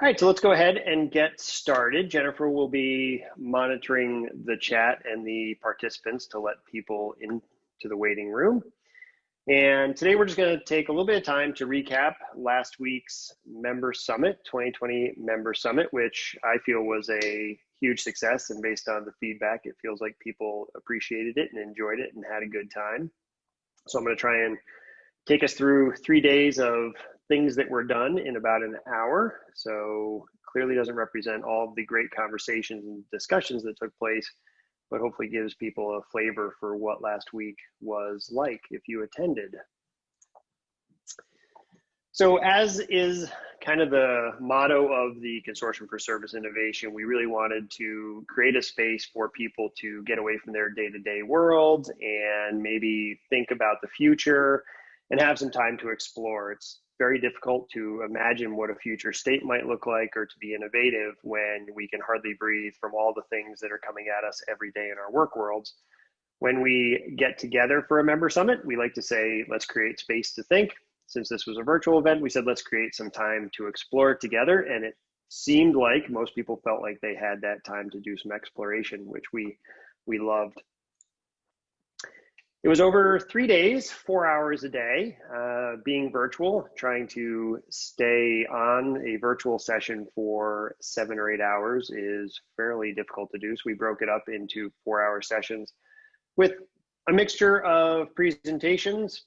All right, so let's go ahead and get started. Jennifer will be monitoring the chat and the participants to let people into the waiting room. And today we're just going to take a little bit of time to recap last week's Member Summit, 2020 Member Summit, which I feel was a huge success. And based on the feedback, it feels like people appreciated it and enjoyed it and had a good time. So I'm going to try and take us through three days of things that were done in about an hour. So clearly doesn't represent all the great conversations and discussions that took place, but hopefully gives people a flavor for what last week was like if you attended. So as is kind of the motto of the Consortium for Service Innovation, we really wanted to create a space for people to get away from their day-to-day -day world and maybe think about the future and have some time to explore. It's very difficult to imagine what a future state might look like or to be innovative when we can hardly breathe from all the things that are coming at us every day in our work worlds. When we get together for a member summit, we like to say, let's create space to think. Since this was a virtual event, we said, let's create some time to explore together. And it seemed like most people felt like they had that time to do some exploration, which we, we loved. It was over three days, four hours a day, uh, being virtual, trying to stay on a virtual session for seven or eight hours is fairly difficult to do. So we broke it up into four hour sessions with a mixture of presentations,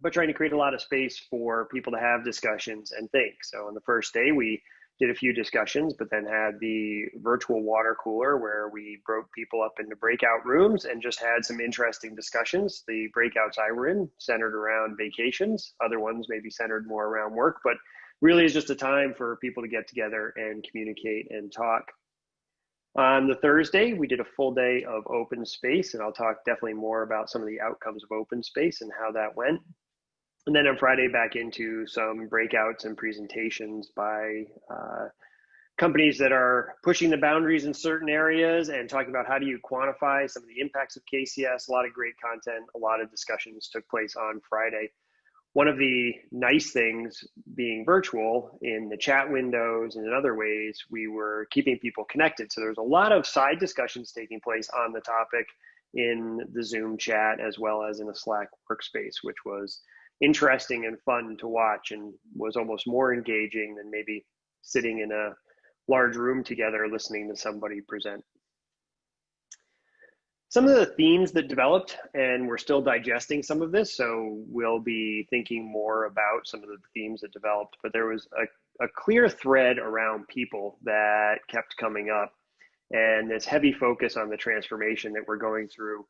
but trying to create a lot of space for people to have discussions and think. So on the first day, we did a few discussions, but then had the virtual water cooler where we broke people up into breakout rooms and just had some interesting discussions. The breakouts I were in centered around vacations, other ones maybe centered more around work, but really is just a time for people to get together and communicate and talk. On the Thursday, we did a full day of open space, and I'll talk definitely more about some of the outcomes of open space and how that went and then on Friday back into some breakouts and presentations by uh, companies that are pushing the boundaries in certain areas and talking about how do you quantify some of the impacts of KCS. A lot of great content, a lot of discussions took place on Friday. One of the nice things being virtual in the chat windows and in other ways, we were keeping people connected. So there's a lot of side discussions taking place on the topic in the Zoom chat as well as in a Slack workspace, which was interesting and fun to watch and was almost more engaging than maybe sitting in a large room together listening to somebody present. Some of the themes that developed, and we're still digesting some of this, so we'll be thinking more about some of the themes that developed, but there was a, a clear thread around people that kept coming up and this heavy focus on the transformation that we're going through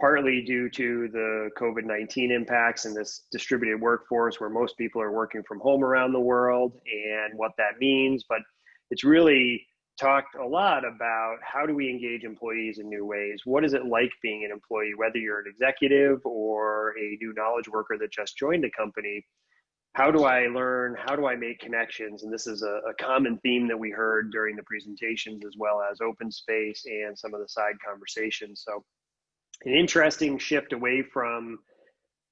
partly due to the COVID 19 impacts and this distributed workforce where most people are working from home around the world and what that means. But it's really talked a lot about how do we engage employees in new ways? What is it like being an employee, whether you're an executive or a new knowledge worker that just joined a company? How do I learn? How do I make connections? And this is a, a common theme that we heard during the presentations, as well as open space and some of the side conversations. So an interesting shift away from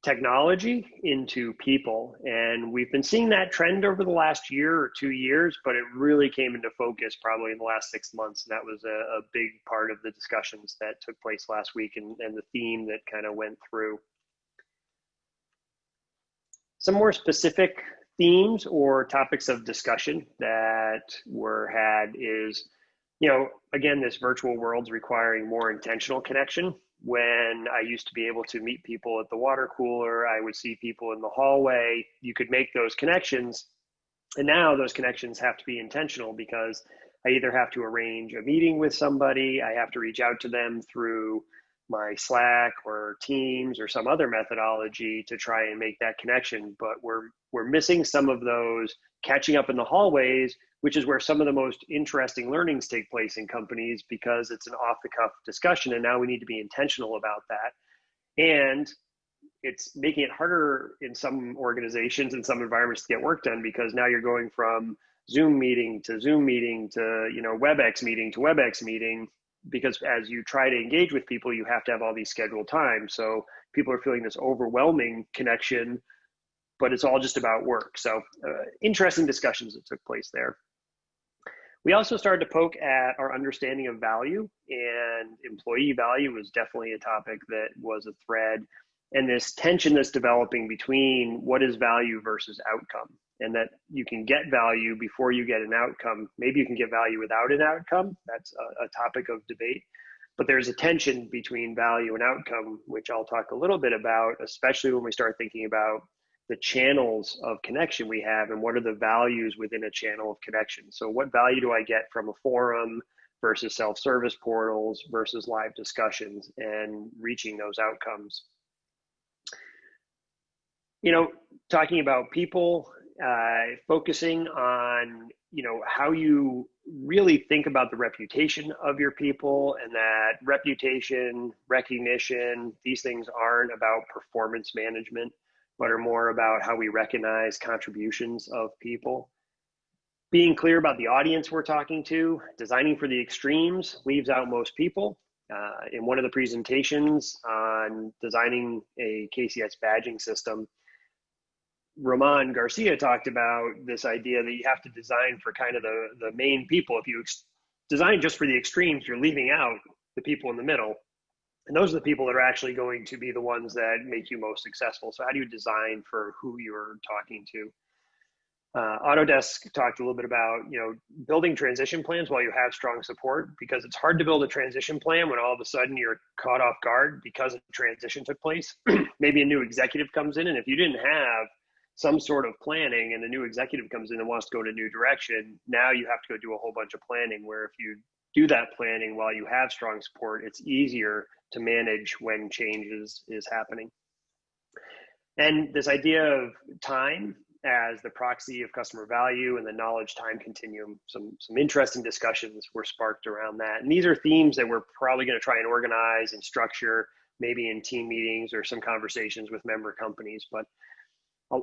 technology into people. And we've been seeing that trend over the last year or two years, but it really came into focus probably in the last six months. And that was a, a big part of the discussions that took place last week and, and the theme that kind of went through. Some more specific themes or topics of discussion that were had is, you know, again, this virtual world's requiring more intentional connection when I used to be able to meet people at the water cooler, I would see people in the hallway. You could make those connections. And now those connections have to be intentional because I either have to arrange a meeting with somebody, I have to reach out to them through my Slack or Teams or some other methodology to try and make that connection. But we're we're missing some of those catching up in the hallways which is where some of the most interesting learnings take place in companies because it's an off the cuff discussion. And now we need to be intentional about that. And it's making it harder in some organizations and some environments to get work done because now you're going from Zoom meeting to Zoom meeting to, you know, WebEx meeting to WebEx meeting because as you try to engage with people, you have to have all these scheduled times. So people are feeling this overwhelming connection, but it's all just about work. So uh, interesting discussions that took place there. We also started to poke at our understanding of value, and employee value was definitely a topic that was a thread. And this tension that's developing between what is value versus outcome, and that you can get value before you get an outcome. Maybe you can get value without an outcome. That's a, a topic of debate. But there's a tension between value and outcome, which I'll talk a little bit about, especially when we start thinking about the channels of connection we have and what are the values within a channel of connection. So, what value do I get from a forum versus self service portals versus live discussions and reaching those outcomes? You know, talking about people, uh, focusing on you know how you really think about the reputation of your people and that reputation recognition these things aren't about performance management but are more about how we recognize contributions of people. Being clear about the audience we're talking to, designing for the extremes leaves out most people. Uh, in one of the presentations on designing a KCS badging system, Roman Garcia talked about this idea that you have to design for kind of the, the main people. If you ex- design just for the extremes, you're leaving out the people in the middle. And those are the people that are actually going to be the ones that make you most successful. So how do you design for who you're talking to? Uh, autodesk talked a little bit about you know building transition plans while you have strong support because it's hard to build a transition plan when all of a sudden you're caught off guard because a transition took place. Maybe a new executive comes in and if you didn't have some sort of planning and a new executive comes in and wants to go in a new direction now you have to go do a whole bunch of planning where if you do that planning while you have strong support it's easier to manage when change is, is happening. And this idea of time as the proxy of customer value and the knowledge time continuum, some, some interesting discussions were sparked around that. And these are themes that we're probably going to try and organize and structure maybe in team meetings or some conversations with member companies. But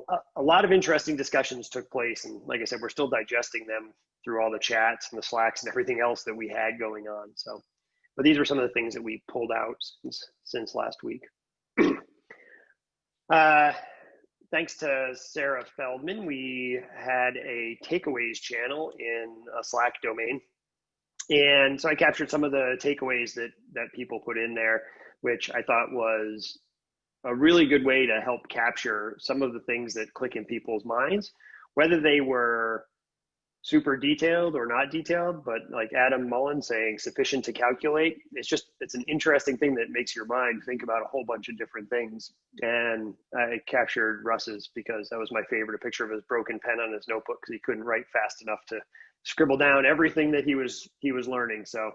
a, a, lot of interesting discussions took place. And like I said, we're still digesting them through all the chats and the slacks and everything else that we had going on. So but these were some of the things that we pulled out since, since last week. uh, thanks to Sarah Feldman, we had a takeaways channel in a Slack domain. And so I captured some of the takeaways that, that people put in there, which I thought was a really good way to help capture some of the things that click in people's minds, whether they were super detailed or not detailed, but like Adam Mullen saying sufficient to calculate, it's just it's an interesting thing that makes your mind think about a whole bunch of different things. And I captured Russ's because that was my favorite, a picture of his broken pen on his notebook because he couldn't write fast enough to scribble down everything that he was he was learning. So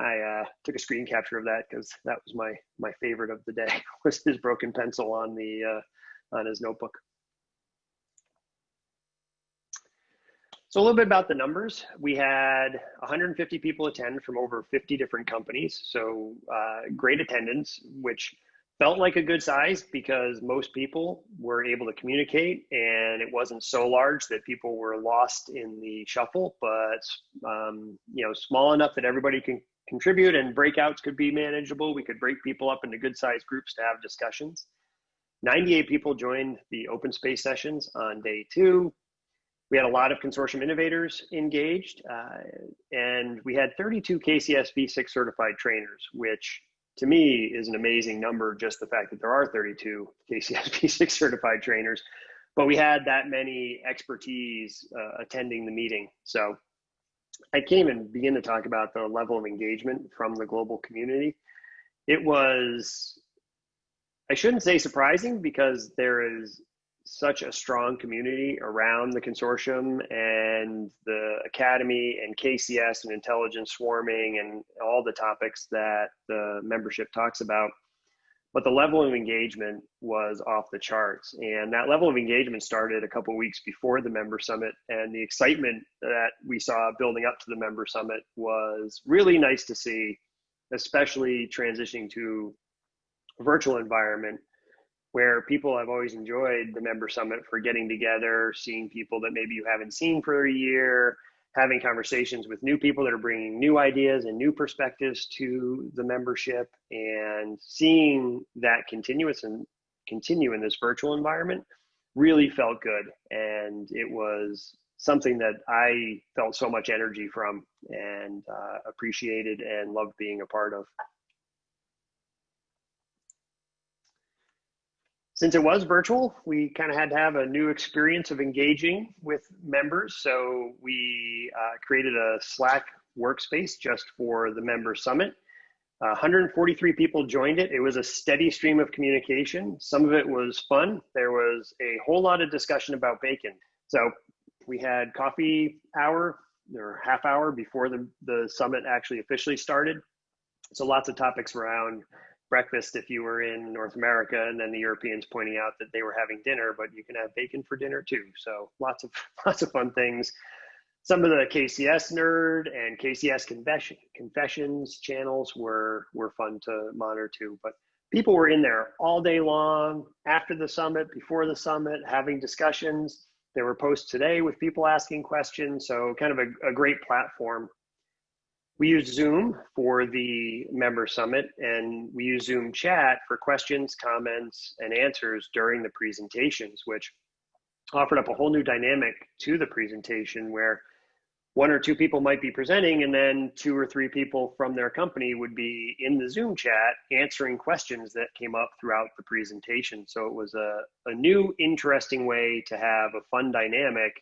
I uh, took a screen capture of that because that was my my favorite of the day was his broken pencil on the uh, on his notebook. So a little bit about the numbers. We had 150 people attend from over 50 different companies. So uh, great attendance, which felt like a good size because most people were able to communicate and it wasn't so large that people were lost in the shuffle, but um, you know, small enough that everybody can contribute and breakouts could be manageable. We could break people up into good sized groups to have discussions. 98 people joined the open space sessions on day two we had a lot of consortium innovators engaged, uh, and we had 32 KCS V6 certified trainers, which to me is an amazing number. Just the fact that there are 32 KCS V6 certified trainers, but we had that many expertise uh, attending the meeting. So I can't even begin to talk about the level of engagement from the global community. It was, I shouldn't say surprising because there is such a strong community around the consortium and the academy and KCS and intelligence swarming and all the topics that the membership talks about. But the level of engagement was off the charts. And that level of engagement started a couple weeks before the member summit. And the excitement that we saw building up to the member summit was really nice to see, especially transitioning to a virtual environment where people have always enjoyed the member summit for getting together, seeing people that maybe you haven't seen for a year, having conversations with new people that are bringing new ideas and new perspectives to the membership, and seeing that continuous and continue in this virtual environment really felt good. And it was something that I felt so much energy from and uh, appreciated and loved being a part of. Since it was virtual, we kind of had to have a new experience of engaging with members. So we uh, created a Slack workspace just for the member summit. Uh, 143 people joined it. It was a steady stream of communication. Some of it was fun. There was a whole lot of discussion about bacon. So we had coffee hour or half hour before the, the summit actually officially started. So lots of topics around breakfast if you were in North America, and then the Europeans pointing out that they were having dinner, but you can have bacon for dinner too. So lots of lots of fun things. Some of the KCS nerd and KCS confession, confessions channels were were fun to monitor too. But people were in there all day long, after the summit, before the summit, having discussions. There were posts today with people asking questions, so kind of a, a great platform. We use Zoom for the member summit, and we use Zoom chat for questions, comments, and answers during the presentations, which offered up a whole new dynamic to the presentation where one or two people might be presenting and then two or three people from their company would be in the zoom chat answering questions that came up throughout the presentation. So it was a, a new interesting way to have a fun dynamic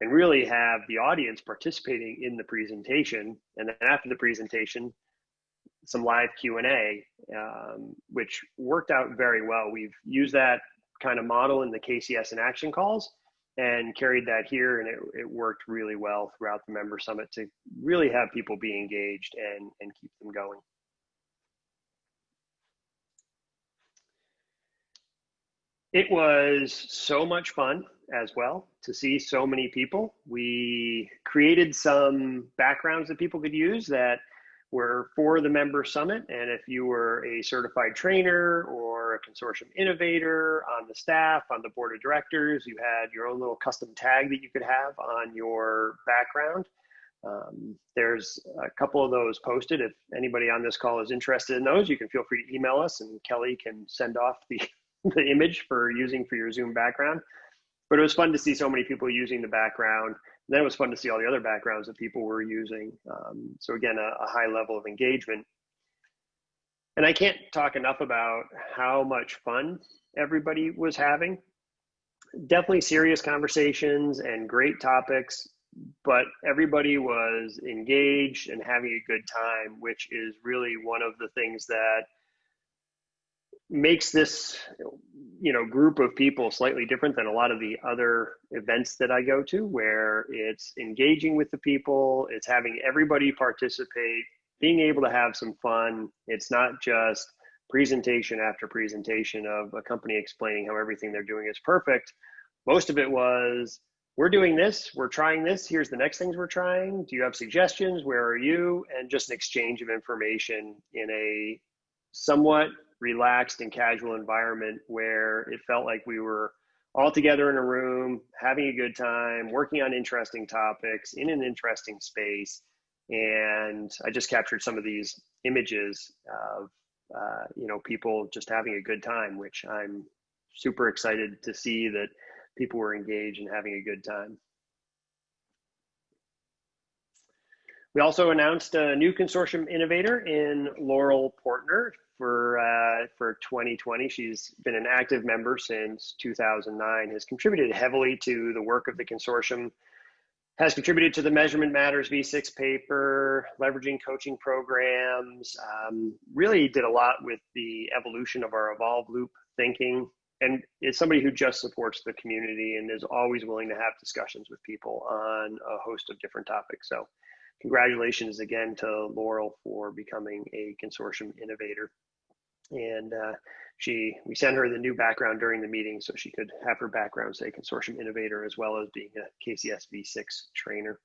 and really have the audience participating in the presentation. And then after the presentation some live q&a um, which worked out very well. We've used that kind of model in the KCS in Action calls and carried that here and it, it worked really well throughout the member summit to really have people be engaged and, and keep them going. It was so much fun as well to see so many people. We created some backgrounds that people could use that were for the member summit. And if you were a certified trainer or a consortium innovator on the staff, on the board of directors, you had your own little custom tag that you could have on your background. Um, there's a couple of those posted. If anybody on this call is interested in those, you can feel free to email us and Kelly can send off the, the image for using for your Zoom background. But it was fun to see so many people using the background then it was fun to see all the other backgrounds that people were using. Um, so again, a, a high level of engagement. And I can't talk enough about how much fun everybody was having. Definitely serious conversations and great topics, but everybody was engaged and having a good time, which is really one of the things that makes this you know group of people slightly different than a lot of the other events that I go to where it's engaging with the people it's having everybody participate being able to have some fun. It's not just presentation after presentation of a company explaining how everything they're doing is perfect. Most of it was we're doing this we're trying this here's the next things we're trying do you have suggestions where are you? and just an exchange of information in a somewhat relaxed and casual environment where it felt like we were all together in a room, having a good time, working on interesting topics in an interesting space. And I just captured some of these images of, uh, you know, people just having a good time, which I'm super excited to see that people were engaged and having a good time. We also announced a new consortium innovator in Laurel Portner for uh, for 2020. She's been an active member since 2009. Has contributed heavily to the work of the consortium. Has contributed to the Measurement Matters V6 paper, leveraging coaching programs. Um, really did a lot with the evolution of our Evolve Loop thinking, and is somebody who just supports the community and is always willing to have discussions with people on a host of different topics. So congratulations again to Laurel for becoming a consortium innovator and uh, she we sent her the new background during the meeting so she could have her background say consortium innovator as well as being a KCS V6 trainer.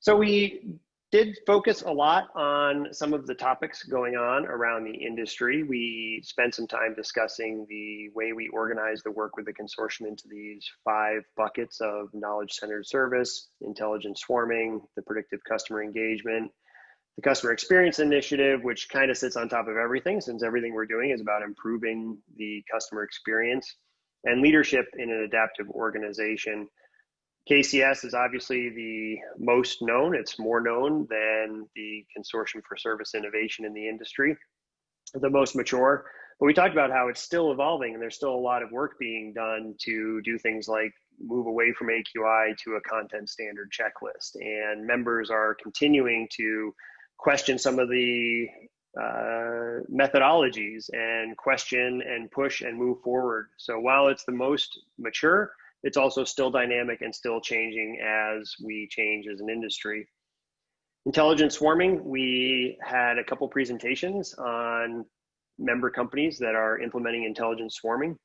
So we did focus a lot on some of the topics going on around the industry. We spent some time discussing the way we organize the work with the consortium into these five buckets of knowledge centered service, intelligence swarming, the predictive customer engagement, the customer experience initiative, which kind of sits on top of everything since everything we're doing is about improving the customer experience. and leadership in an adaptive organization. KCS is obviously the most known. It's more known than the Consortium for Service Innovation in the industry, the most mature. But we talked about how it's still evolving and there's still a lot of work being done to do things like move away from AQI to a content standard checklist. And members are continuing to question some of the uh, methodologies and question and push and move forward. So while it's the most mature, it's also still dynamic and still changing as we change as an industry. Intelligent swarming, we had a couple presentations on member companies that are implementing intelligent swarming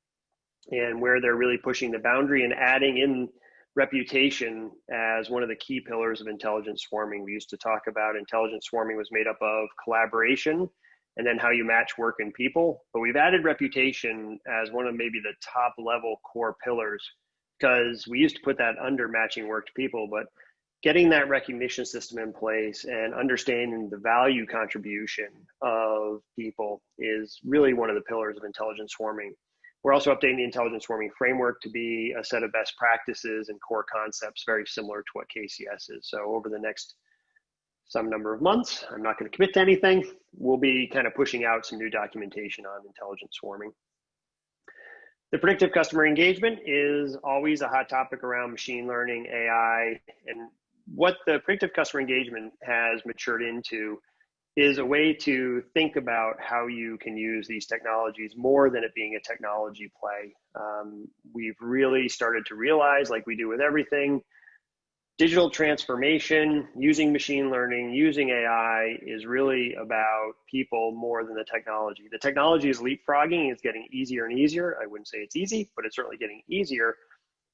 and where they're really pushing the boundary and adding in reputation as one of the key pillars of intelligent swarming. We used to talk about intelligent swarming was made up of collaboration and then how you match work and people. But we've added reputation as one of maybe the top level core pillars because we used to put that under matching work to people, but getting that recognition system in place and understanding the value contribution of people is really one of the pillars of intelligent swarming. We're also updating the intelligent swarming framework to be a set of best practices and core concepts very similar to what KCS is. So over the next some number of months, I'm not going to commit to anything, we'll be kind of pushing out some new documentation on intelligent swarming. The predictive customer engagement is always a hot topic around machine learning, AI, and what the predictive customer engagement has matured into is a way to think about how you can use these technologies more than it being a technology play. Um, we've really started to realize, like we do with everything, digital transformation, using machine learning, using AI is really about people more than the technology. The technology is leapfrogging, it's getting easier and easier. I wouldn't say it's easy, but it's certainly getting easier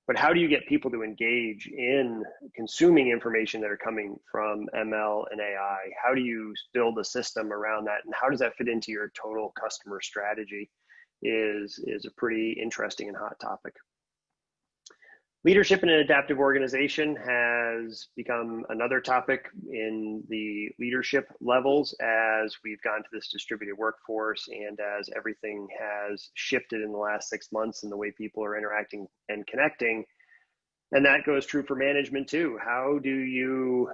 but how do you get people to engage in consuming information that are coming from ML and AI? How do you build a system around that, and how does that fit into your total customer strategy? Is is a pretty interesting and hot topic. Leadership in an adaptive organization has become another topic in the leadership levels as we've gone to this distributed workforce and as everything has shifted in the last six months and the way people are interacting and connecting. And that goes true for management too. How do you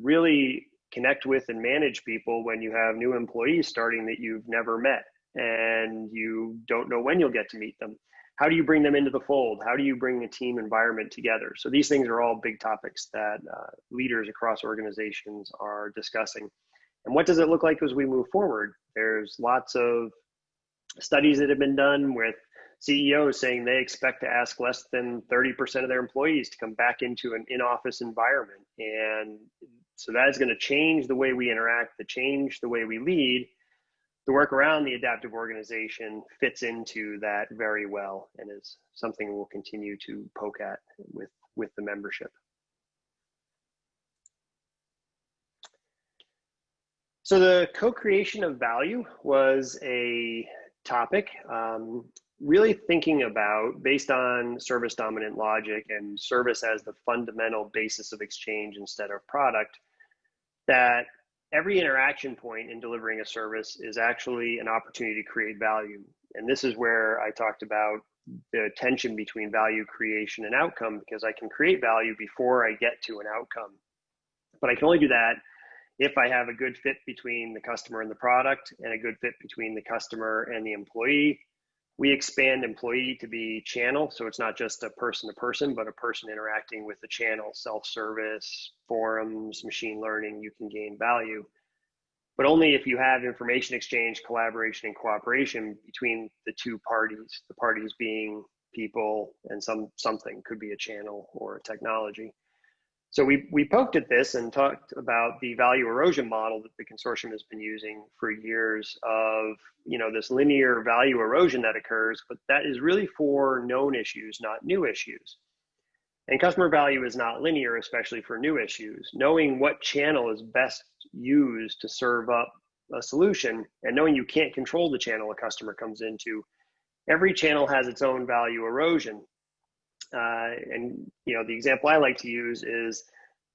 really connect with and manage people when you have new employees starting that you've never met and you don't know when you'll get to meet them? How do you bring them into the fold? How do you bring a team environment together? So these things are all big topics that uh, leaders across organizations are discussing. And what does it look like as we move forward? There's lots of studies that have been done with CEOs saying they expect to ask less than 30% of their employees to come back into an in-office environment. And so that is going to change the way we interact, to change the way we lead, the work around the adaptive organization fits into that very well and is something we'll continue to poke at with, with the membership. So the co-creation of value was a topic, um, really thinking about based on service dominant logic and service as the fundamental basis of exchange instead of product, that every interaction point in delivering a service is actually an opportunity to create value. And this is where I talked about the tension between value creation and outcome because I can create value before I get to an outcome. But I can only do that if I have a good fit between the customer and the product and a good fit between the customer and the employee we expand employee to be channel. So it's not just a person to person, but a person interacting with the channel, self service, forums, machine learning, you can gain value. But only if you have information exchange, collaboration, and cooperation between the two parties, the parties being people and some something could be a channel or a technology. So we, we poked at this and talked about the value erosion model that the consortium has been using for years of, you know, this linear value erosion that occurs, but that is really for known issues, not new issues. And customer value is not linear, especially for new issues. Knowing what channel is best used to serve up a solution and knowing you can't control the channel a customer comes into, every channel has its own value erosion. Uh, and you know, the example I like to use is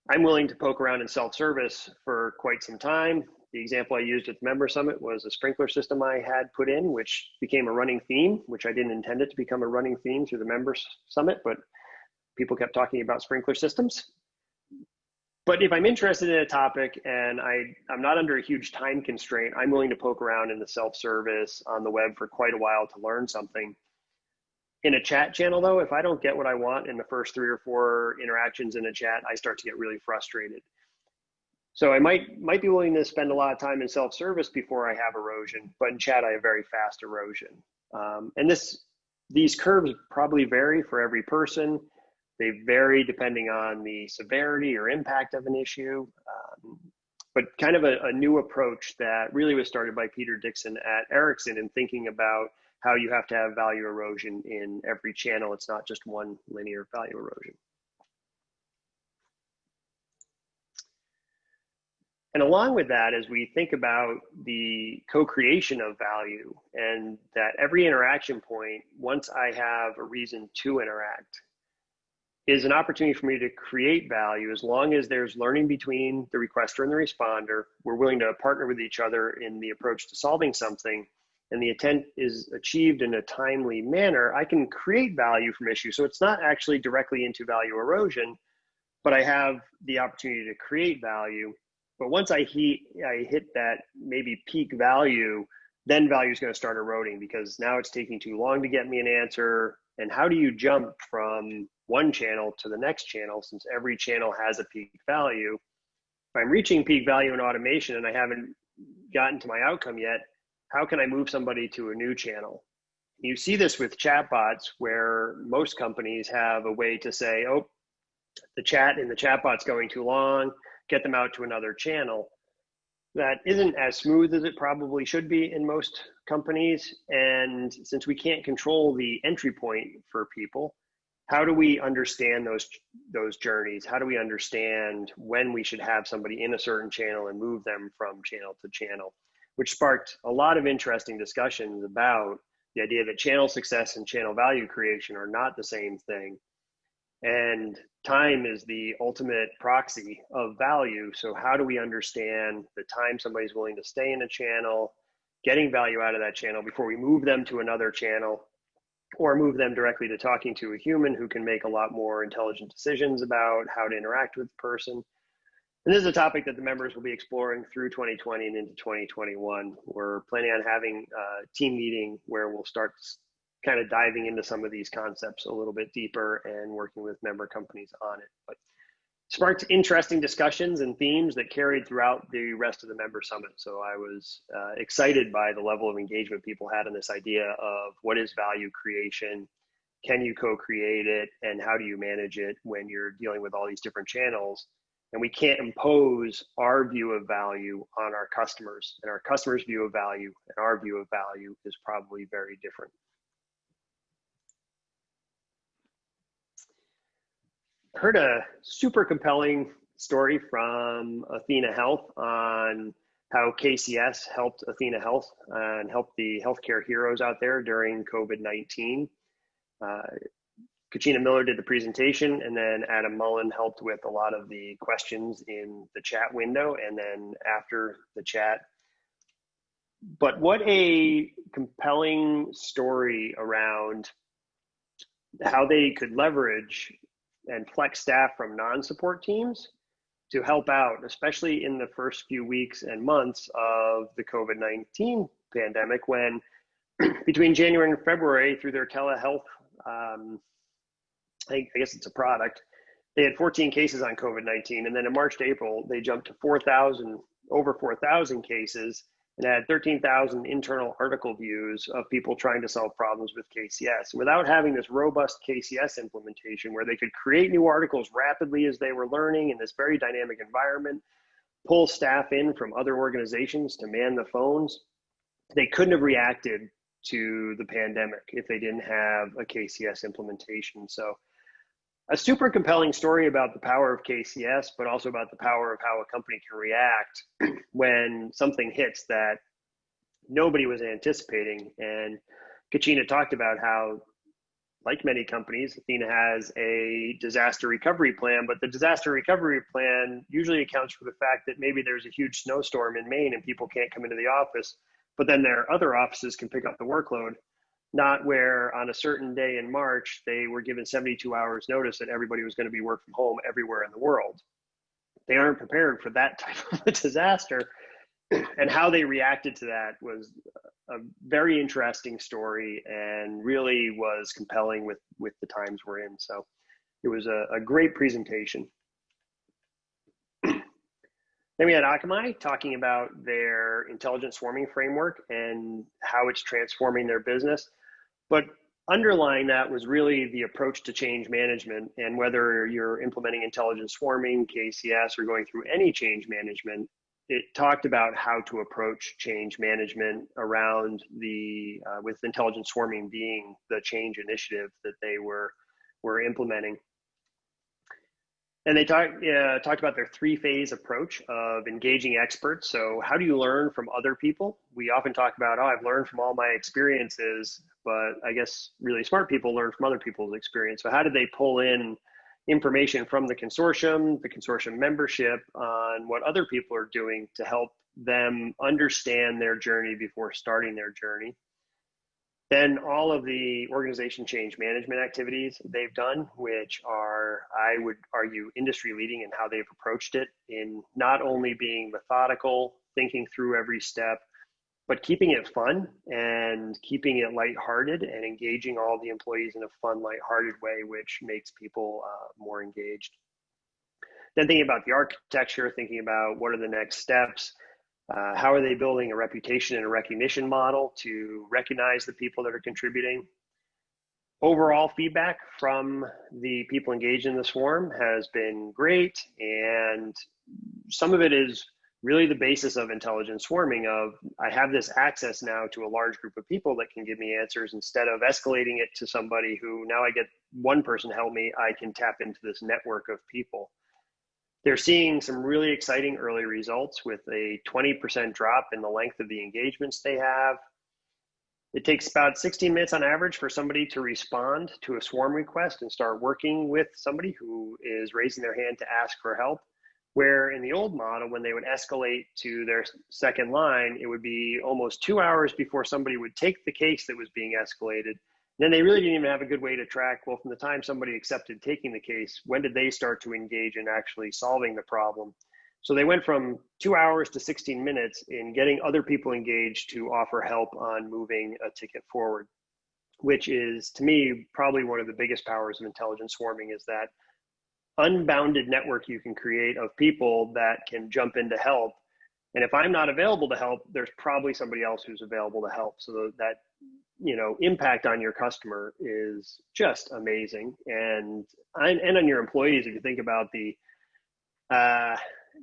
I'm willing to poke around in self-service for quite some time, the example I used at the member summit was a sprinkler system I had put in, which became a running theme, which I didn't intend it to become a running theme through the member summit, but people kept talking about sprinkler systems. But if I'm interested in a topic and I, I'm not under a huge time constraint, I'm willing to poke around in the self-service on the web for quite a while to learn something. In a chat channel though, if I don't get what I want in the first three or four interactions in a chat, I start to get really frustrated. So I might might be willing to spend a lot of time in self-service before I have erosion, but in chat I have very fast erosion. Um, and this these curves probably vary for every person. They vary depending on the severity or impact of an issue. Um, but kind of a, a, new approach that really was started by Peter Dixon at Ericsson in thinking about how you have to have value erosion in every channel. It's not just one linear value erosion. And along with that, as we think about the co-creation of value and that every interaction point, once I have a reason to interact, is an opportunity for me to create value as long as there's learning between the requester and the responder. We're willing to partner with each other in the approach to solving something and the intent is achieved in a timely manner, I can create value from issues. So it's not actually directly into value erosion, but I have the opportunity to create value but once I hit, I hit that maybe peak value, then value is going to start eroding because now it's taking too long to get me an answer. And how do you jump from one channel to the next channel since every channel has a peak value? If I'm reaching peak value in automation and I haven't gotten to my outcome yet, how can I move somebody to a new channel? You see this with chatbots where most companies have a way to say, oh, the chat in the chatbot's going too long get them out to another channel. That isn't as smooth as it probably should be in most companies. And since we can't control the entry point for people, how do we understand those those journeys? How do we understand when we should have somebody in a certain channel and move them from channel to channel? Which sparked a lot of interesting discussions about the idea that channel success and channel value creation are not the same thing and time is the ultimate proxy of value. So, how do we understand the time somebody's willing to stay in a channel, getting value out of that channel before we move them to another channel or move them directly to talking to a human who can make a lot more intelligent decisions about how to interact with the person? And this is a topic that the members will be exploring through 2020 and into 2021. We're planning on having a team meeting where we'll start kind of diving into some of these concepts a little bit deeper and working with member companies on it. But sparked interesting discussions and themes that carried throughout the rest of the member summit. So I was uh, excited by the level of engagement people had on this idea of what is value creation, can you co-create it, and how do you manage it when you're dealing with all these different channels. And we can't impose our view of value on our customers. And our customers' view of value and our view of value is probably very different. I heard a super compelling story from Athena Health on how KCS helped Athena Health and helped the healthcare heroes out there during COVID 19. Uh, Kachina Miller did the presentation, and then Adam Mullen helped with a lot of the questions in the chat window, and then after the chat. But what a compelling story around how they could leverage and flex staff from non-support teams to help out, especially in the first few weeks and months of the COVID-19 pandemic when between January and February through their telehealth, um, I, guess it's a product, they had 14 cases on COVID-19. And then in March to April, they jumped to 4,000, over 4,000 cases and had 13,000 internal article views of people trying to solve problems with KCS. Without having this robust KCS implementation where they could create new articles rapidly as they were learning in this very dynamic environment, pull staff in from other organizations to man the phones, they couldn't have reacted to the pandemic if they didn't have a KCS implementation. So a super compelling story about the power of KCS, but also about the power of how a company can react when something hits that nobody was anticipating. And Kachina talked about how like many companies, Athena has a disaster recovery plan, but the disaster recovery plan usually accounts for the fact that maybe there's a huge snowstorm in Maine and people can't come into the office, but then their other offices can pick up the workload. Not where on a certain day in March, they were given 72 hours notice that everybody was going to be work from home everywhere in the world. They aren't prepared for that type of a disaster. And how they reacted to that was a very interesting story and really was compelling with with the times we're in. So it was a, a great presentation. then we had Akamai talking about their intelligent swarming framework and how it's transforming their business. But underlying that was really the approach to change management and whether you're implementing intelligent swarming, KCS, or going through any change management, it talked about how to approach change management around the uh, with intelligent swarming being the change initiative that they were were implementing and they talked uh, talked about their three phase approach of engaging experts. So how do you learn from other people? We often talk about oh i've learned from all my experiences but i guess really smart people learn from other people's experience. So how did they pull in information from the consortium, the consortium membership on what other people are doing to help them understand their journey before starting their journey. Then all of the organization change management activities they've done, which are, I would argue, industry leading in how they've approached it in not only being methodical, thinking through every step, but keeping it fun and keeping it lighthearted and engaging all the employees in a fun, lighthearted way, which makes people uh, more engaged. Then thinking about the architecture, thinking about what are the next steps, uh, how are they building a reputation and a recognition model to recognize the people that are contributing. Overall feedback from the people engaged in the swarm has been great, and some of it is really the basis of intelligent swarming of i have this access now to a large group of people that can give me answers instead of escalating it to somebody who now i get one person help me i can tap into this network of people they're seeing some really exciting early results with a 20% drop in the length of the engagements they have it takes about 16 minutes on average for somebody to respond to a swarm request and start working with somebody who is raising their hand to ask for help where in the old model, when they would escalate to their second line, it would be almost two hours before somebody would take the case that was being escalated. Then they really didn't even have a good way to track, well, from the time somebody accepted taking the case, when did they start to engage in actually solving the problem? So they went from two hours to 16 minutes in getting other people engaged to offer help on moving a ticket forward, which is to me probably one of the biggest powers of intelligence swarming is that unbounded network you can create of people that can jump in to help. And if I'm not available to help, there's probably somebody else who's available to help. So that you know impact on your customer is just amazing, and and on your employees. If you think about the uh,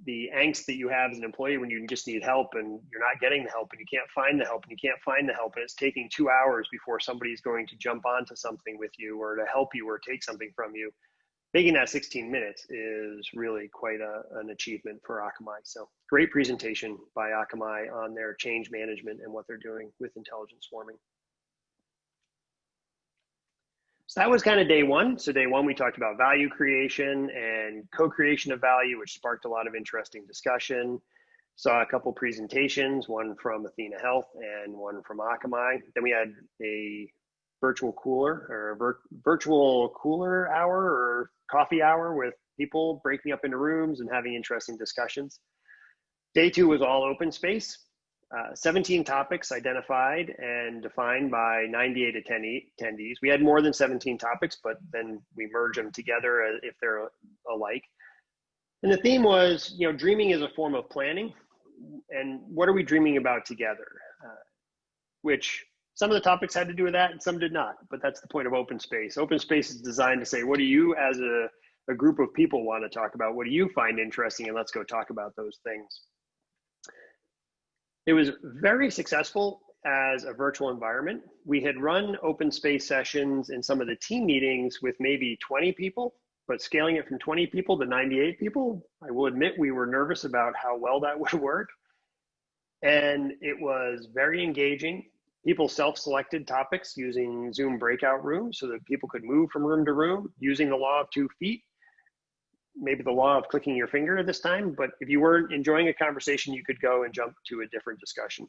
the angst that you have as an employee when you just need help and you're not getting the help and you can't find the help and you can't find the help and it's taking two hours before somebody's going to jump onto something with you or to help you or take something from you making that 16 minutes is really quite a, an achievement for Akamai. So great presentation by Akamai on their change management and what they're doing with intelligence swarming. So that was kind of day one. So day one, we talked about value creation and co-creation of value, which sparked a lot of interesting discussion. Saw a couple presentations, one from Athena Health and one from Akamai. Then we had a virtual cooler or vir virtual cooler hour or coffee hour with people breaking up into rooms and having interesting discussions. Day two was all open space. Uh, 17 topics identified and defined by 98 attendees. We had more than 17 topics, but then we merge them together if they're alike. And the theme was, you know, dreaming is a form of planning. And what are we dreaming about together? Uh, which some of the topics had to do with that and some did not, but that's the point of open space. Open space is designed to say, what do you as a, a group of people want to talk about? What do you find interesting? And let's go talk about those things. It was very successful as a virtual environment. We had run open space sessions in some of the team meetings with maybe 20 people, but scaling it from 20 people to 98 people, I will admit we were nervous about how well that would work. And it was very engaging people self-selected topics using Zoom breakout rooms so that people could move from room to room using the law of two feet. Maybe the law of clicking your finger this time, but if you weren't enjoying a conversation, you could go and jump to a different discussion.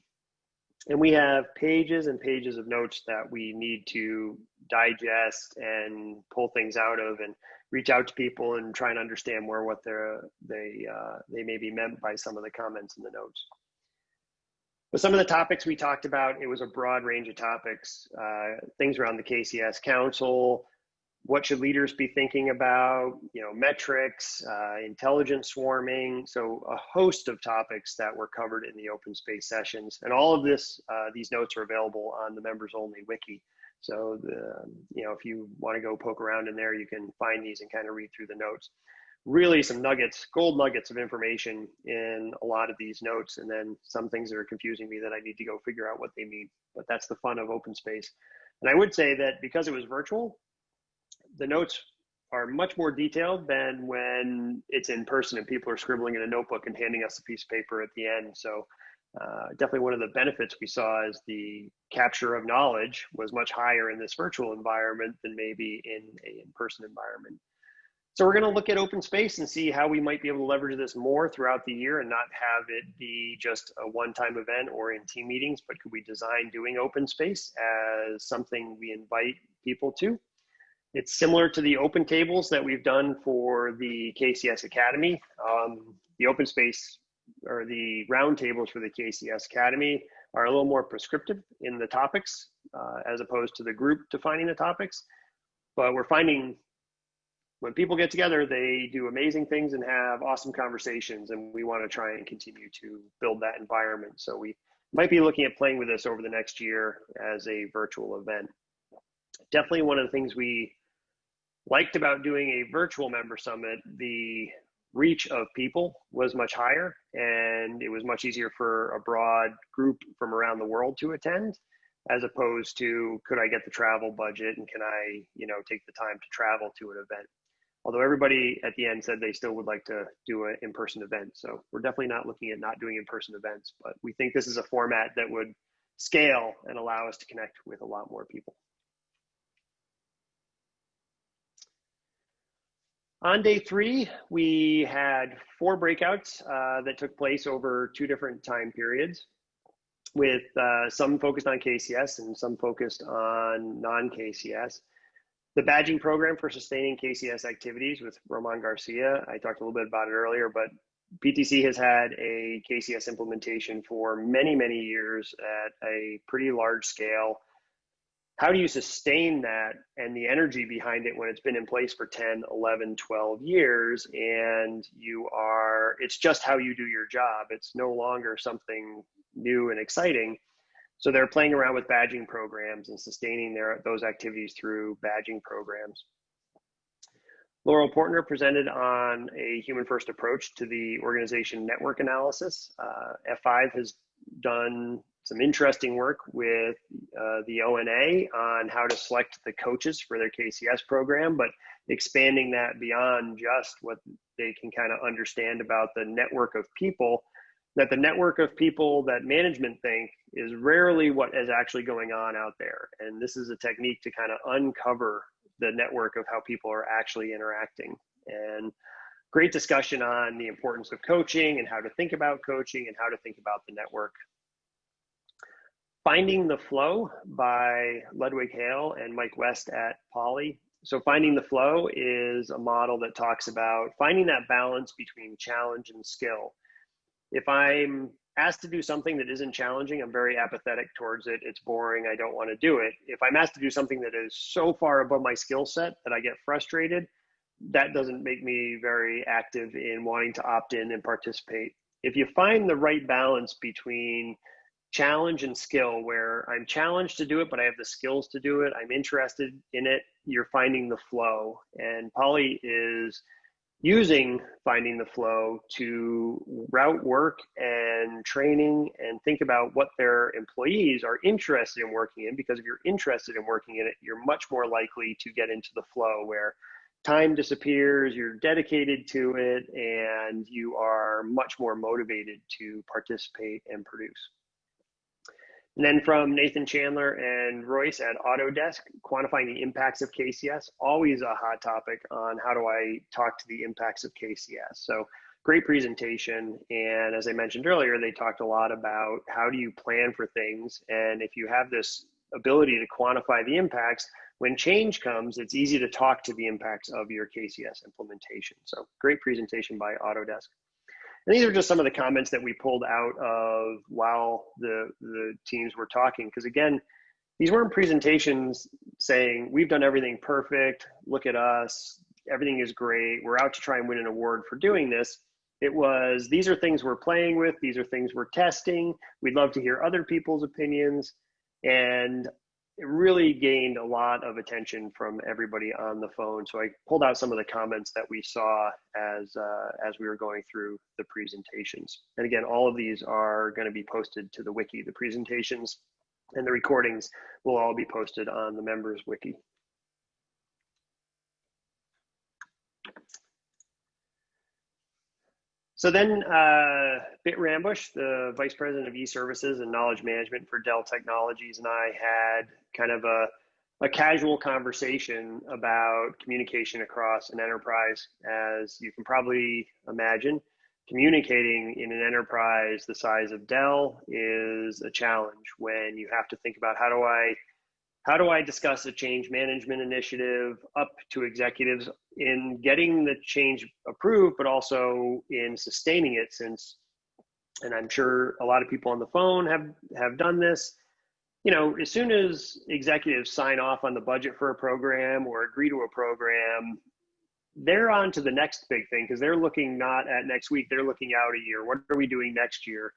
And we have pages and pages of notes that we need to digest and pull things out of and reach out to people and try and understand more what they're, they, uh, they may be meant by some of the comments in the notes. Some of the topics we talked about, it was a broad range of topics, uh, things around the KCS Council, what should leaders be thinking about, you know, metrics, uh, intelligent swarming, so a host of topics that were covered in the open space sessions. And all of this, uh, these notes are available on the members only wiki. So, the, you know, if you want to go poke around in there, you can find these and kind of read through the notes really some nuggets, gold nuggets of information in a lot of these notes, and then some things that are confusing me that I need to go figure out what they mean. But that's the fun of open space. And I would say that because it was virtual, the notes are much more detailed than when it's in person and people are scribbling in a notebook and handing us a piece of paper at the end. So uh, definitely one of the benefits we saw is the capture of knowledge was much higher in this virtual environment than maybe in a in-person environment. So we're going to look at open space and see how we might be able to leverage this more throughout the year and not have it be just a one-time event or in team meetings, but could we design doing open space as something we invite people to? It's similar to the open tables that we've done for the KCS Academy. Um, the open space or the round tables for the KCS Academy are a little more prescriptive in the topics uh, as opposed to the group defining the topics. But we're finding when people get together, they do amazing things and have awesome conversations. And we want to try and continue to build that environment. So we might be looking at playing with this over the next year as a virtual event. Definitely one of the things we liked about doing a virtual member summit, the reach of people was much higher and it was much easier for a broad group from around the world to attend as opposed to could I get the travel budget and can I, you know, take the time to travel to an event although everybody at the end said they still would like to do an in-person event. So we're definitely not looking at not doing in-person events, but we think this is a format that would scale and allow us to connect with a lot more people. On day three, we had four breakouts uh, that took place over two different time periods with uh, some focused on KCS and some focused on non-KCS the badging program for sustaining KCS activities with Roman Garcia. I talked a little bit about it earlier, but PTC has had a KCS implementation for many, many years at a pretty large scale. How do you sustain that and the energy behind it when it's been in place for 10, 11, 12 years and you are, it's just how you do your job. It's no longer something new and exciting so they're playing around with badging programs and sustaining their those activities through badging programs. Laurel Portner presented on a human first approach to the organization network analysis. Uh, F5 has done some interesting work with uh, the ONA on how to select the coaches for their KCS program, but expanding that beyond just what they can kind of understand about the network of people that the network of people that management think is rarely what is actually going on out there. And this is a technique to kind of uncover the network of how people are actually interacting. And great discussion on the importance of coaching and how to think about coaching and how to think about the network. Finding the Flow by Ludwig Hale and Mike West at Poly. So, Finding the Flow is a model that talks about finding that balance between challenge and skill if I'm asked to do something that isn't challenging, I'm very apathetic towards it. It's boring. I don't want to do it. If I'm asked to do something that is so far above my skill set that I get frustrated, that doesn't make me very active in wanting to opt in and participate. If you find the right balance between challenge and skill, where I'm challenged to do it, but I have the skills to do it, I'm interested in it, you're finding the flow. And Poly is using finding the flow to route work and training and think about what their employees are interested in working in because if you're interested in working in it you're much more likely to get into the flow where time disappears you're dedicated to it and you are much more motivated to participate and produce And then from Nathan Chandler and Royce at Autodesk, quantifying the impacts of KCS, always a hot topic on how do I talk to the impacts of KCS. So great presentation. And as I mentioned earlier, they talked a lot about how do you plan for things. And if you have this ability to quantify the impacts, when change comes, it's easy to talk to the impacts of your KCS implementation. So great presentation by Autodesk. And these are just some of the comments that we pulled out of while the, the teams were talking. Because again, these weren't presentations saying, we've done everything perfect, look at us, everything is great, we're out to try and win an award for doing this. It was, these are things we're playing with, these are things we're testing, we'd love to hear other people's opinions. And it really gained a lot of attention from everybody on the phone. So I pulled out some of the comments that we saw as uh, as we were going through the presentations. And again, all of these are going to be posted to the wiki. The presentations and the recordings will all be posted on the members wiki. So then uh, Bit Rambush, the Vice President of e-Services and Knowledge Management for Dell Technologies, and I had kind of a, a casual conversation about communication across an enterprise. As you can probably imagine, communicating in an enterprise the size of Dell is a challenge when you have to think about how do I how do I discuss a change management initiative up to executives in getting the change approved, but also in sustaining it since, and I'm sure a lot of people on the phone have, have done this. You know, as soon as executives sign off on the budget for a program or agree to a program, they're on to the next big thing because they're looking not at next week, they're looking out a year. What are we doing next year?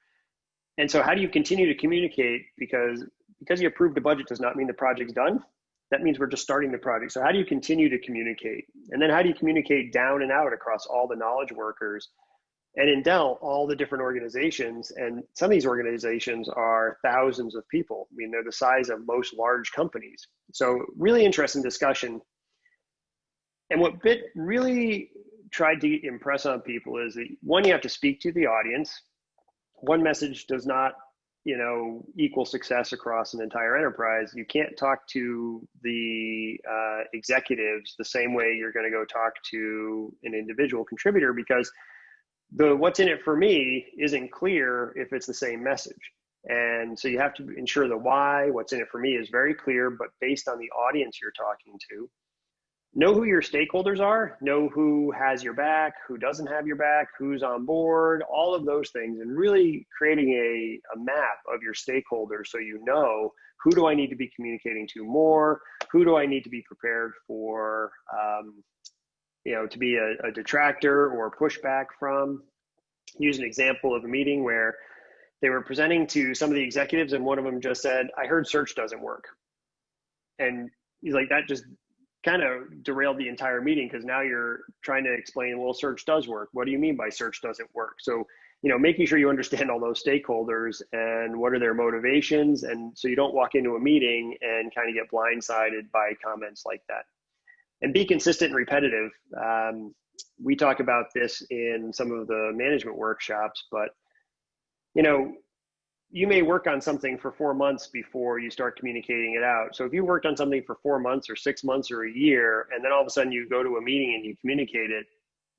And so, how do you continue to communicate? Because because you approved a budget does not mean the project's done. That means we're just starting the project. So how do you continue to communicate? And then how do you communicate down and out across all the knowledge workers? And in Dell, all the different organizations, and some of these organizations are thousands of people. I mean, they're the size of most large companies. So really interesting discussion. And what BIT really tried to impress on people is that one, you have to speak to the audience. One message does not you know equal success across an entire enterprise you can't talk to the uh, executives the same way you're going to go talk to an individual contributor because the what's in it for me isn't clear if it's the same message. And so you have to ensure the why what's in it for me is very clear but based on the audience you're talking to know who your stakeholders are, know who has your back, who doesn't have your back, who's on board, all of those things, and really creating a, a map of your stakeholders so you know who do I need to be communicating to more, who do I need to be prepared for, um, you know, to be a, a detractor or pushback from. Use an example of a meeting where they were presenting to some of the executives, and one of them just said, "I heard search doesn't work," and he's like, "That just kind of derailed the entire meeting because now you're trying to explain, well, search does work. What do you mean by search doesn't work? So, you know, making sure you understand all those stakeholders and what are their motivations. And so you don't walk into a meeting and kind of get blindsided by comments like that. And be consistent and repetitive. Um, we talk about this in some of the management workshops, but, you know, you may work on something for four months before you start communicating it out. So if you worked on something for four months or six months or a year, and then all of a sudden you go to a meeting and you communicate it,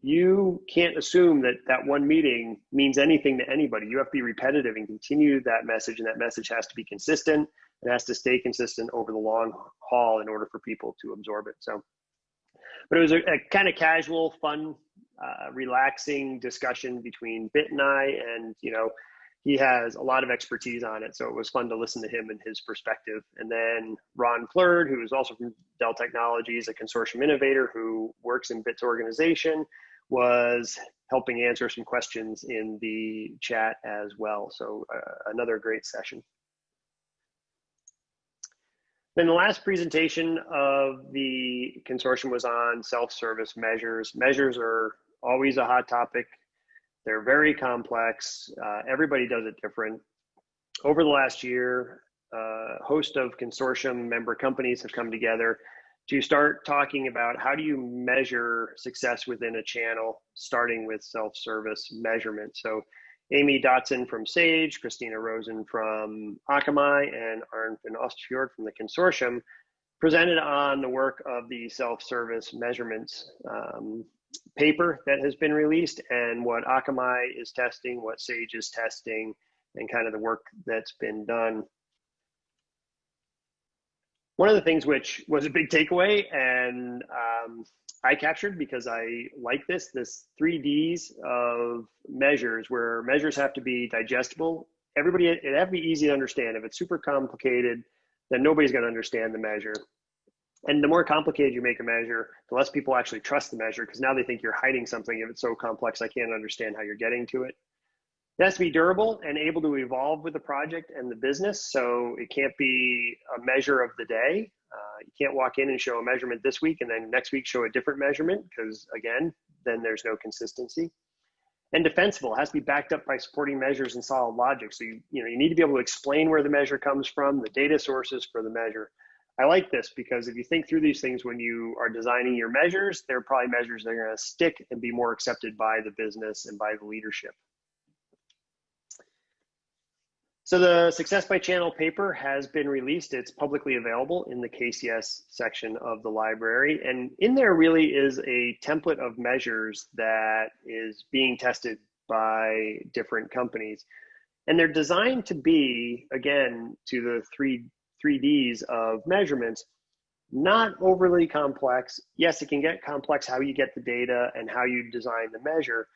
you can't assume that that one meeting means anything to anybody. You have to be repetitive and continue that message, and that message has to be consistent. It has to stay consistent over the long haul in order for people to absorb it. So, but it was a, a kind of casual, fun, uh, relaxing discussion between Bit and I, and you know, he has a lot of expertise on it. So it was fun to listen to him and his perspective. And then Ron Plurd, who is also from Dell Technologies, a consortium innovator who works in BIT's organization, was helping answer some questions in the chat as well. So uh, another great session. Then the last presentation of the consortium was on self-service measures. Measures are always a hot topic they're very complex. Uh, everybody does it different. Over the last year, a host of consortium member companies have come together to start talking about how do you measure success within a channel, starting with self-service measurement. So Amy Dotson from SAGE, Christina Rosen from Akamai, and Arne van Oosterfjord from the consortium presented on the work of the self-service measurements um, paper that has been released and what Akamai is testing, what SAGE is testing, and kind of the work that's been done. One of the things which was a big takeaway and um, I captured because I like this, this three Ds of measures where measures have to be digestible. Everybody, it have to be easy to understand. If it's super complicated, then nobody's going to understand the measure. And the more complicated you make a measure, the less people actually trust the measure because now they think you're hiding something. If it's so complex, I can't understand how you're getting to it. It has to be durable and able to evolve with the project and the business. So it can't be a measure of the day. Uh, you can't walk in and show a measurement this week and then next week show a different measurement because again, then there's no consistency. And defensible has to be backed up by supporting measures and solid logic. So you, you know you need to be able to explain where the measure comes from, the data sources for the measure. I like this because if you think through these things when you are designing your measures, they're probably measures that are going to stick and be more accepted by the business and by the leadership. So the Success by Channel paper has been released. It's publicly available in the KCS section of the library. And in there really is a template of measures that is being tested by different companies. And they're designed to be, again, to the three, 3Ds of measurements, not overly complex. Yes, it can get complex how you get the data and how you design the measure,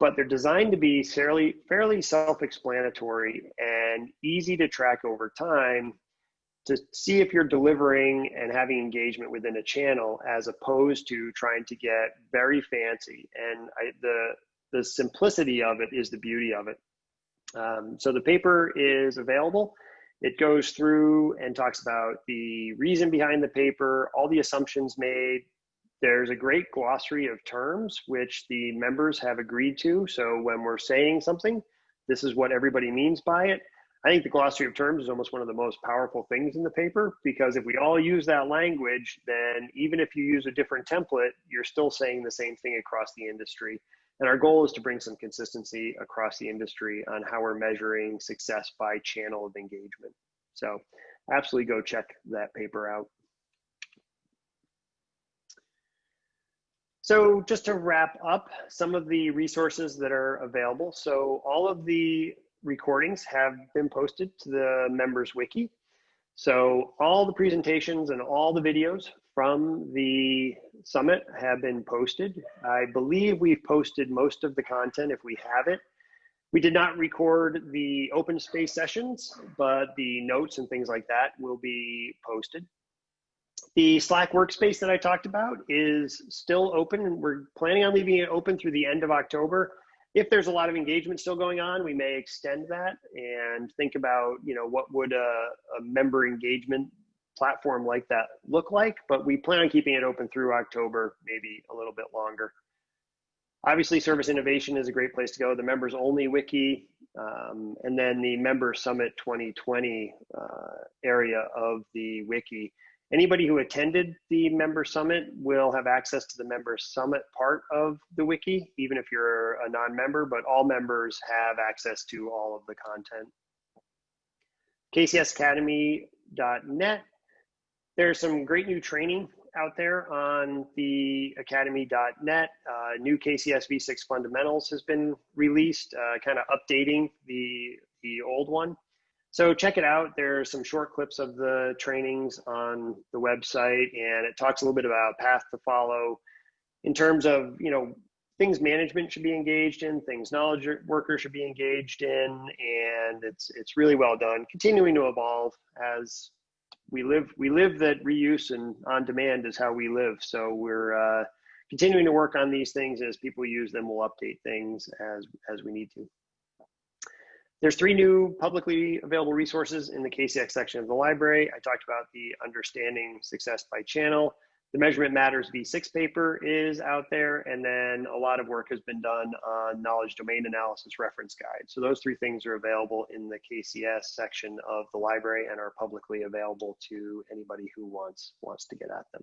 but they're designed to be fairly, fairly self-explanatory and easy to track over time to see if you're delivering and having engagement within a channel as opposed to trying to get very fancy. And I, the, the simplicity of it is the beauty of it. Um, so the paper is available. It goes through and talks about the reason behind the paper, all the assumptions made, there's a great glossary of terms which the members have agreed to. So when we're saying something, this is what everybody means by it. I think the glossary of terms is almost one of the most powerful things in the paper because if we all use that language, then even if you use a different template, you're still saying the same thing across the industry. And our goal is to bring some consistency across the industry on how we're measuring success by channel of engagement. So absolutely go check that paper out. So just to wrap up some of the resources that are available. So all of the recordings have been posted to the members wiki. So all the presentations and all the videos from the summit have been posted. I believe we've posted most of the content if we have it. We did not record the open space sessions, but the notes and things like that will be posted. The Slack workspace that I talked about is still open. and We're planning on leaving it open through the end of October. If there's a lot of engagement still going on, we may extend that and think about, you know, what would a, a member engagement platform like that look like, but we plan on keeping it open through October, maybe a little bit longer. Obviously, Service Innovation is a great place to go. The members only wiki, um, and then the Member Summit 2020 uh, area of the wiki Anybody who attended the member summit will have access to the member summit part of the wiki, even if you're a non-member, but all members have access to all of the content. KCSacademy.net. There's some great new training out there on the academy.net. Uh, new KCS V6 fundamentals has been released, uh, kind of updating the, the old one. So check it out. There are some short clips of the trainings on the website, and it talks a little bit about path to follow in terms of you know things management should be engaged in, things knowledge workers should be engaged in, and it's it's really well done. Continuing to evolve as we live we live that reuse and on demand is how we live. So we're uh, continuing to work on these things as people use them. We'll update things as as we need to. There's three new publicly available resources in the KCS section of the library. I talked about the understanding success by channel. The Measurement Matters V6 paper is out there, and then a lot of work has been done on knowledge domain analysis reference guide. So those three things are available in the KCS section of the library and are publicly available to anybody who wants, wants to get at them.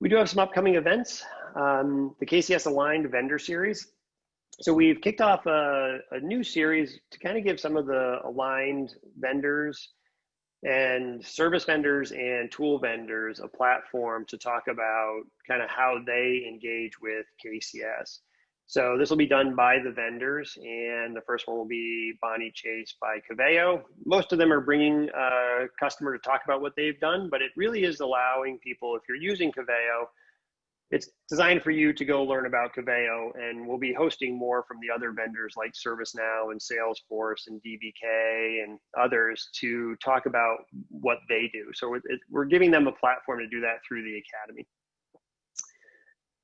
We do have some upcoming events. Um, the KCS Aligned Vendor Series so we've kicked off a, a new series to kind of give some of the aligned vendors and service vendors and tool vendors a platform to talk about kind of how they engage with KCS. So this will be done by the vendors, and the first one will be Bonnie Chase by Coveo. Most of them are bringing a customer to talk about what they've done, but it really is allowing people, if you're using Coveo, it's designed for you to go learn about Coveo, and we'll be hosting more from the other vendors like ServiceNow and Salesforce and DBK and others to talk about what they do. So we're giving them a platform to do that through the Academy.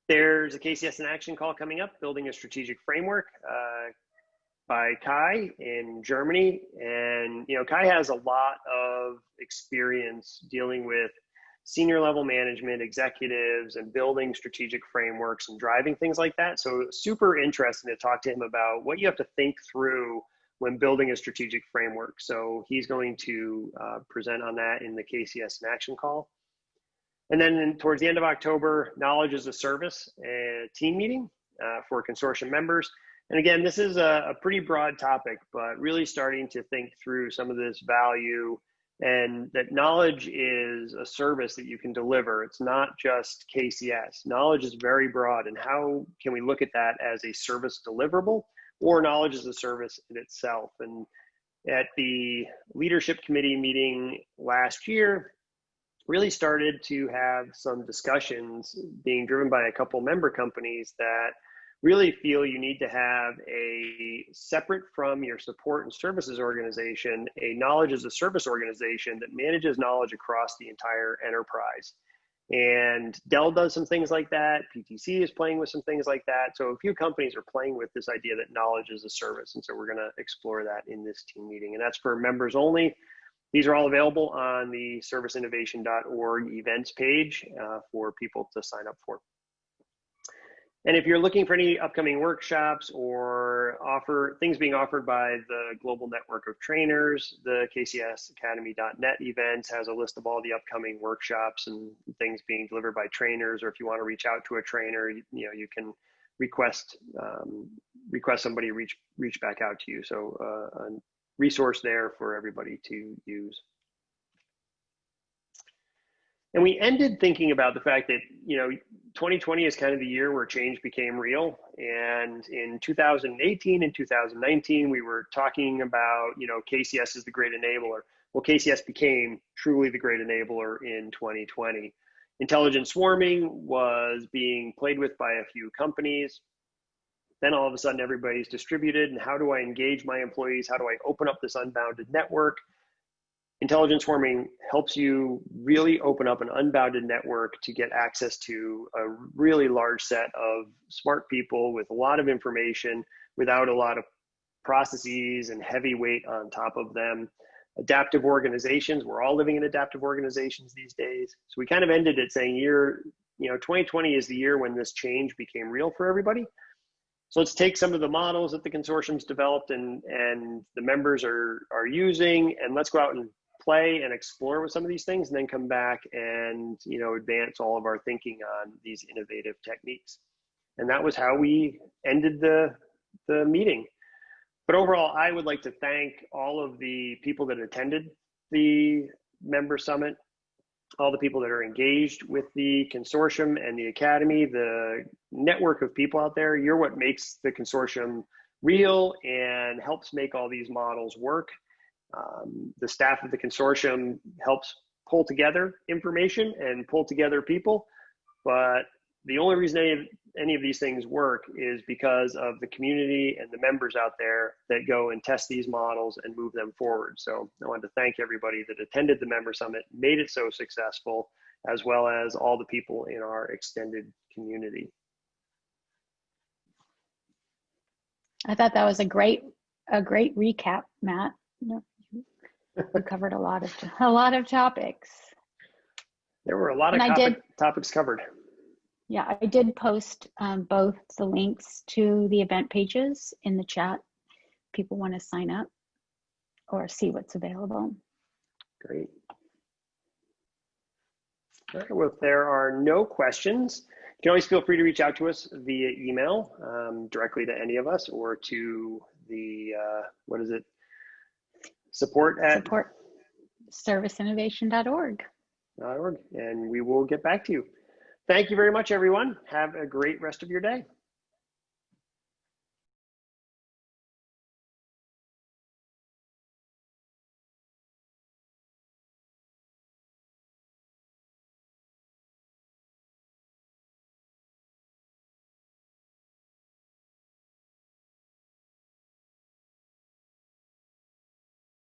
There's a KCS in action call coming up, building a strategic framework uh, by Kai in Germany. And, you know, Kai has a lot of experience dealing with senior level management, executives, and building strategic frameworks and driving things like that. So, super interesting to talk to him about what you have to think through when building a strategic framework. So, he's going to uh, present on that in the KCS in Action call. And then in, towards the end of October, Knowledge as a Service a team meeting uh, for consortium members. And again, this is a, a pretty broad topic, but really starting to think through some of this value and that knowledge is a service that you can deliver. It's not just KCS. Knowledge is very broad, and how can we look at that as a service deliverable or knowledge as a service in itself? And at the leadership committee meeting last year, really started to have some discussions being driven by a couple member companies that really feel you need to have a separate from your support and services organization, a knowledge as a service organization that manages knowledge across the entire enterprise. And Dell does some things like that. PTC is playing with some things like that. So a few companies are playing with this idea that knowledge is a service. And so we're going to explore that in this team meeting. And that's for members only. These are all available on the serviceinnovation.org events page uh, for people to sign up for. And if you're looking for any upcoming workshops or offer things being offered by the global network of trainers, the kcsacademy.net events has a list of all the upcoming workshops and things being delivered by trainers. Or if you want to reach out to a trainer, you, you know you can request um, request somebody reach reach back out to you. So uh, a resource there for everybody to use. And we ended thinking about the fact that, you know, 2020 is kind of the year where change became real. And in 2018 and 2019, we were talking about, you know, KCS is the great enabler. Well, KCS became truly the great enabler in 2020. Intelligent swarming was being played with by a few companies. Then all of a sudden, everybody's distributed. And how do I engage my employees? How do I open up this unbounded network? Intelligent swarming helps you really open up an unbounded network to get access to a really large set of smart people with a lot of information without a lot of processes and heavy weight on top of them. Adaptive organizations, we're all living in adaptive organizations these days. So we kind of ended it saying year, you know, 2020 is the year when this change became real for everybody. So let's take some of the models that the consortium's developed and, and the members are, are using, and let's go out and play and explore with some of these things and then come back and you know advance all of our thinking on these innovative techniques. And that was how we ended the the meeting. But overall i would like to thank all of the people that attended the member summit all the people that are engaged with the consortium and the academy the network of people out there. You're what makes the consortium real and helps make all these models work um, the staff of the consortium helps pull together information and pull together people, but the only reason any of, any of these things work is because of the community and the members out there that go and test these models and move them forward. So I wanted to thank everybody that attended the member summit, made it so successful, as well as all the people in our extended community. I thought that was a great a great recap, Matt we covered a lot of a lot of topics. There were a lot of topic, did, topics covered. Yeah, I did post um, both the links to the event pages in the chat. People want to sign up or see what's available. Great. All right, Well, if there are no questions, You can always feel free to reach out to us via email um, directly to any of us or to the, uh, what is it? Support at Support serviceinnovation.org. org, and we will get back to you. Thank you very much, everyone. Have a great rest of your day.